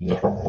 Yeah.